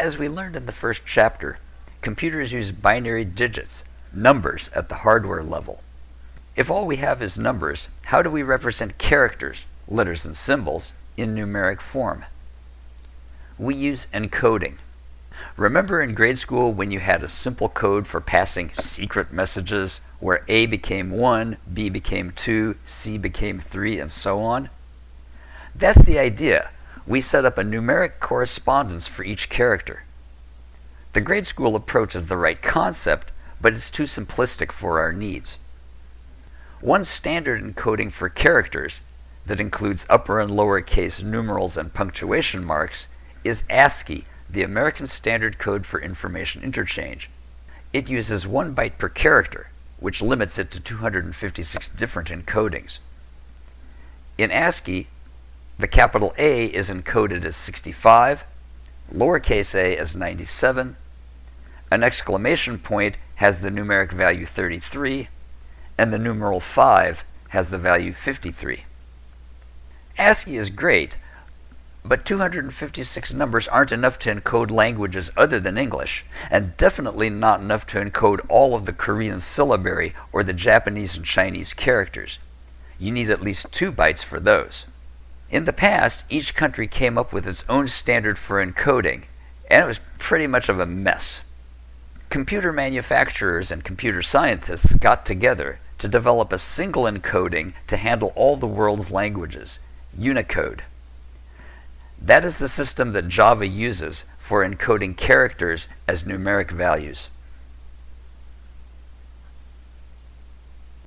As we learned in the first chapter, computers use binary digits, numbers at the hardware level. If all we have is numbers, how do we represent characters, letters and symbols, in numeric form? We use encoding. Remember in grade school when you had a simple code for passing secret messages where A became 1, B became 2, C became 3, and so on? That's the idea. We set up a numeric correspondence for each character. The grade school approach is the right concept, but it's too simplistic for our needs. One standard encoding for characters that includes upper and lower case numerals and punctuation marks is ASCII, the American Standard Code for Information Interchange. It uses one byte per character, which limits it to 256 different encodings. In ASCII, the capital A is encoded as 65, lowercase a as 97, an exclamation point has the numeric value 33, and the numeral 5 has the value 53. ASCII is great, but 256 numbers aren't enough to encode languages other than English, and definitely not enough to encode all of the Korean syllabary or the Japanese and Chinese characters. You need at least two bytes for those. In the past, each country came up with its own standard for encoding, and it was pretty much of a mess. Computer manufacturers and computer scientists got together to develop a single encoding to handle all the world's languages, Unicode. That is the system that Java uses for encoding characters as numeric values.